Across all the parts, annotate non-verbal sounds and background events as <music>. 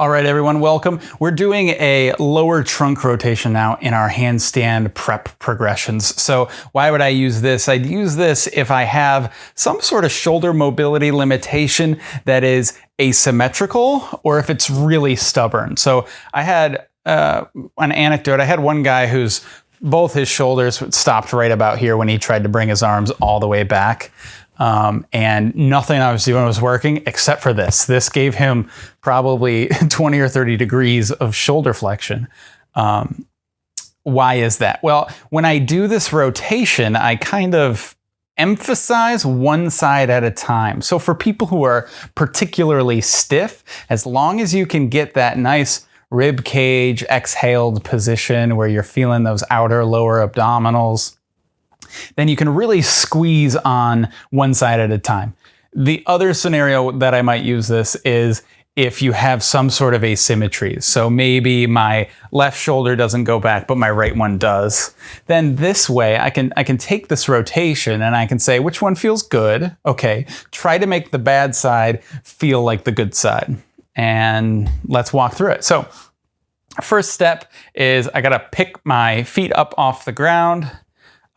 All right, everyone, welcome. We're doing a lower trunk rotation now in our handstand prep progressions. So why would I use this? I'd use this if I have some sort of shoulder mobility limitation that is asymmetrical or if it's really stubborn. So I had uh, an anecdote. I had one guy whose both his shoulders stopped right about here when he tried to bring his arms all the way back. Um, and nothing I was doing was working except for this. This gave him probably <laughs> 20 or 30 degrees of shoulder flexion. Um, why is that? Well, when I do this rotation, I kind of emphasize one side at a time. So for people who are particularly stiff, as long as you can get that nice rib cage exhaled position where you're feeling those outer lower abdominals, then you can really squeeze on one side at a time. The other scenario that I might use this is if you have some sort of asymmetry. So maybe my left shoulder doesn't go back, but my right one does. Then this way I can, I can take this rotation and I can say which one feels good. Okay, try to make the bad side feel like the good side. And let's walk through it. So first step is I gotta pick my feet up off the ground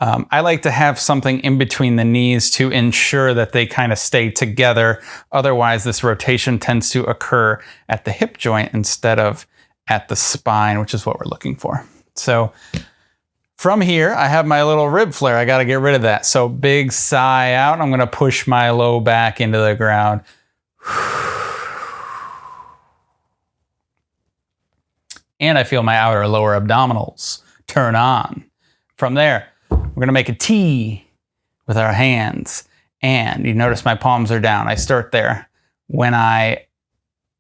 um, I like to have something in between the knees to ensure that they kind of stay together. Otherwise, this rotation tends to occur at the hip joint instead of at the spine, which is what we're looking for. So from here, I have my little rib flare. I got to get rid of that. So big sigh out. I'm going to push my low back into the ground. <sighs> And I feel my outer lower abdominals turn on. From there, we're gonna make a T with our hands. And you notice my palms are down. I start there. When I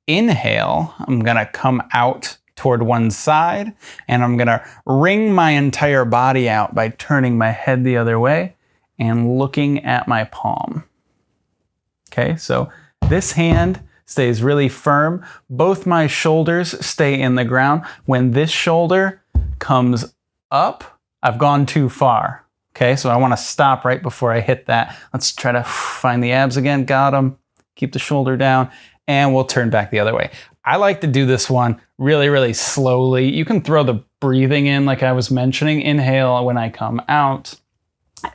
inhale, I'm gonna come out toward one side and I'm gonna wring my entire body out by turning my head the other way and looking at my palm. Okay, so this hand stays really firm. Both my shoulders stay in the ground. When this shoulder comes up, I've gone too far. Okay, so I want to stop right before I hit that. Let's try to find the abs again. Got them. Keep the shoulder down and we'll turn back the other way. I like to do this one really, really slowly. You can throw the breathing in like I was mentioning. Inhale when I come out.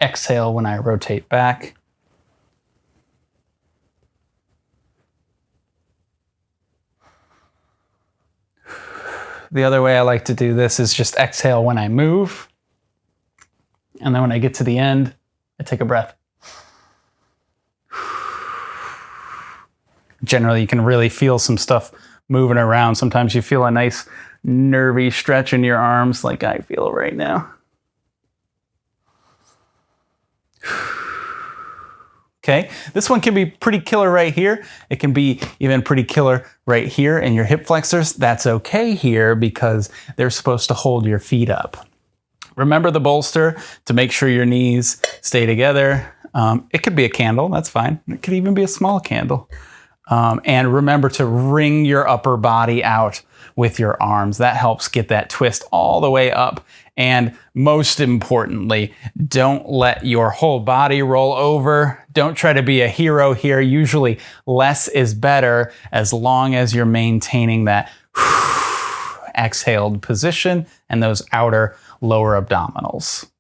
Exhale when I rotate back. The other way I like to do this is just exhale when I move. And then when I get to the end, I take a breath. Generally, you can really feel some stuff moving around. Sometimes you feel a nice nervy stretch in your arms like I feel right now. Okay, this one can be pretty killer right here. It can be even pretty killer right here in your hip flexors. That's okay here because they're supposed to hold your feet up. Remember the bolster to make sure your knees stay together. Um, it could be a candle, that's fine. It could even be a small candle. Um, and remember to wring your upper body out with your arms. That helps get that twist all the way up. And most importantly, don't let your whole body roll over. Don't try to be a hero here. Usually less is better as long as you're maintaining that <sighs> exhaled position and those outer lower abdominals.